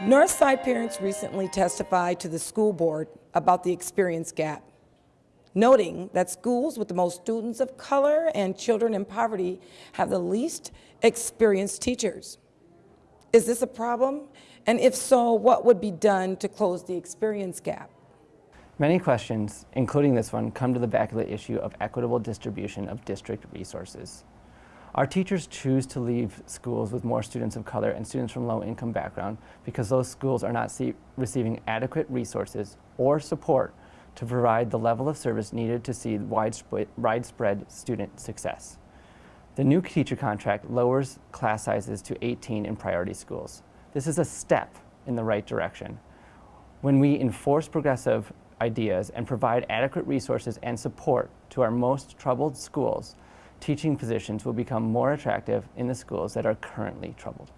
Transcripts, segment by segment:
Northside parents recently testified to the school board about the experience gap, noting that schools with the most students of color and children in poverty have the least experienced teachers. Is this a problem? And if so, what would be done to close the experience gap? Many questions, including this one, come to the back of the issue of equitable distribution of district resources. Our teachers choose to leave schools with more students of color and students from low-income background because those schools are not receiving adequate resources or support to provide the level of service needed to see widespread student success. The new teacher contract lowers class sizes to 18 in priority schools. This is a step in the right direction. When we enforce progressive ideas and provide adequate resources and support to our most troubled schools, teaching positions will become more attractive in the schools that are currently troubled.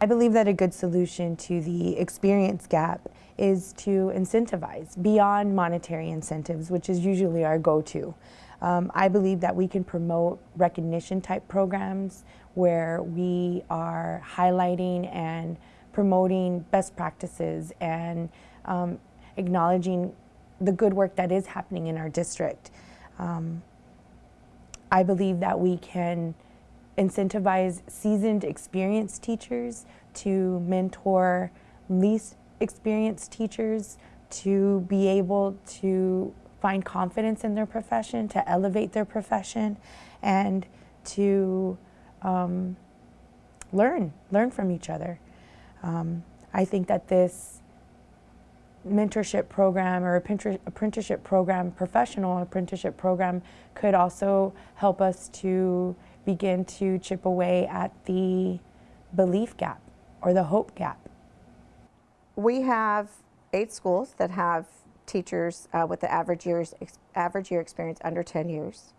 I believe that a good solution to the experience gap is to incentivize beyond monetary incentives, which is usually our go-to. Um, I believe that we can promote recognition type programs where we are highlighting and promoting best practices and um, acknowledging the good work that is happening in our district. Um, I believe that we can incentivize seasoned, experienced teachers to mentor least experienced teachers to be able to find confidence in their profession, to elevate their profession, and to um, learn, learn from each other. Um, I think that this mentorship program or apprenticeship program, professional apprenticeship program could also help us to begin to chip away at the belief gap or the hope gap. We have eight schools that have teachers uh, with the average, years, average year experience under 10 years.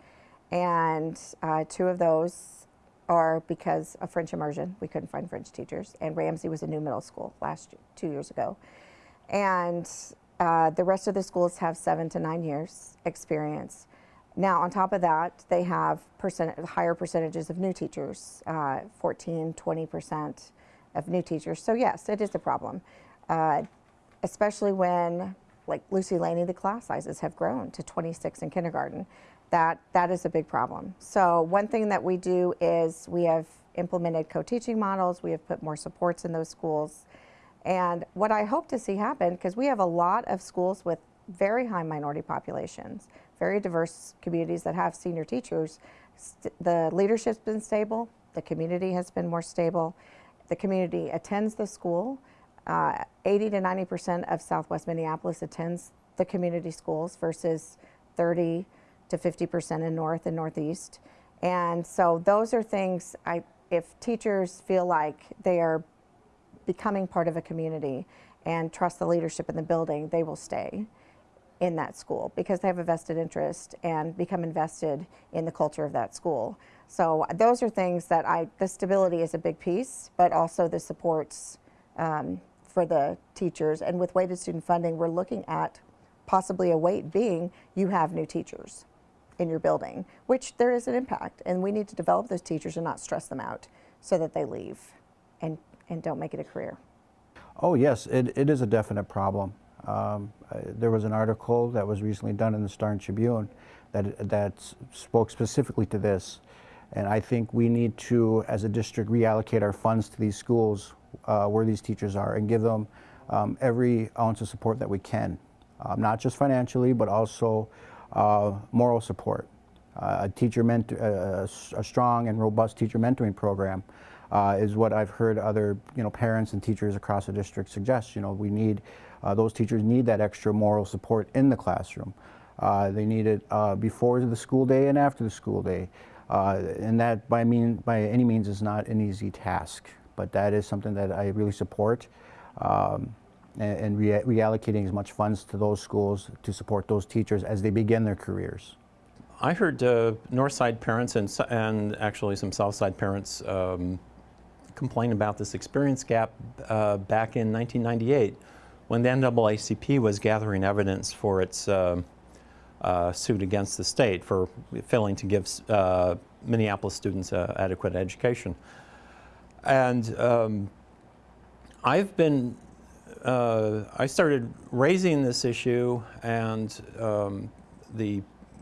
And uh, two of those are because of French immersion. We couldn't find French teachers. And Ramsey was a new middle school last two years ago. And uh, the rest of the schools have seven to nine years experience. Now, on top of that, they have percent higher percentages of new teachers, uh, 14, 20% of new teachers. So yes, it is a problem, uh, especially when, like Lucy Laney, the class sizes have grown to 26 in kindergarten. That, that is a big problem. So one thing that we do is we have implemented co-teaching models. We have put more supports in those schools. And what I hope to see happen, because we have a lot of schools with very high minority populations, very diverse communities that have senior teachers, the leadership's been stable, the community has been more stable, the community attends the school. Uh, 80 to 90 percent of Southwest Minneapolis attends the community schools versus 30 to 50 percent in North and Northeast. And so those are things, I, if teachers feel like they are becoming part of a community and trust the leadership in the building, they will stay in that school because they have a vested interest and become invested in the culture of that school. So those are things that I, the stability is a big piece, but also the supports um, for the teachers. And with weighted student funding, we're looking at possibly a weight being you have new teachers in your building, which there is an impact. And we need to develop those teachers and not stress them out so that they leave and and don't make it a career? Oh yes, it, it is a definite problem. Um, uh, there was an article that was recently done in the Star and Tribune that, that spoke specifically to this. And I think we need to, as a district, reallocate our funds to these schools uh, where these teachers are and give them um, every ounce of support that we can. Um, not just financially, but also uh, moral support. Uh, a teacher mentor, uh, a strong and robust teacher mentoring program uh, is what I've heard other you know parents and teachers across the district suggest. You know, we need uh, those teachers need that extra moral support in the classroom. Uh, they need it uh, before the school day and after the school day, uh, and that by mean by any means is not an easy task. But that is something that I really support. Um, and, and re reallocating as much funds to those schools to support those teachers as they begin their careers. I heard uh, Northside parents and, and actually some Southside parents um, complain about this experience gap uh, back in 1998 when the NAACP was gathering evidence for its uh, uh, suit against the state for failing to give uh, Minneapolis students adequate education. And um, I've been, uh, I started raising this issue, and um, the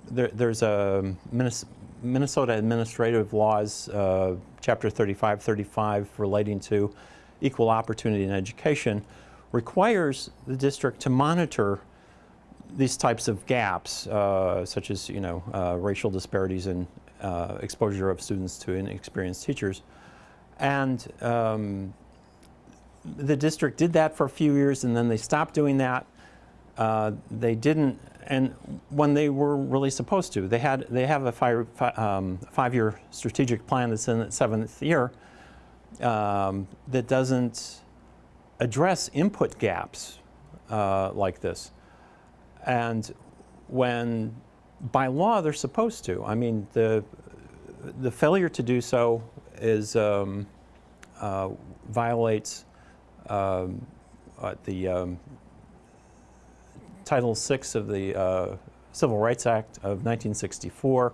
there, there's a Minnes- Minnesota Administrative Laws, uh, Chapter 3535, relating to equal opportunity in education, requires the district to monitor these types of gaps, uh, such as you know uh, racial disparities in uh, exposure of students to inexperienced teachers, and um, the district did that for a few years, and then they stopped doing that. Uh, they didn't, and when they were really supposed to, they had they have a five, fi- um, five-year strategic plan that's in its seventh year um, that doesn't address input gaps uh, like this. And when, by law, they're supposed to. I mean, the, the failure to do so is, um, uh, violates uh, the um, Title VI of the uh, Civil Rights Act of 1964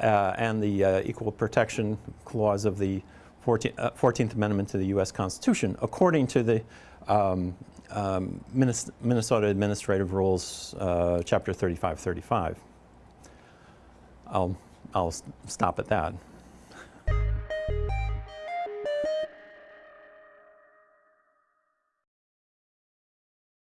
uh, and the uh, Equal Protection Clause of the 14th, uh, 14th Amendment to the U.S. Constitution, according to the um, um, Minnes- Minnesota Administrative Rules, Chapter 3535. I'll, I'll stop at that.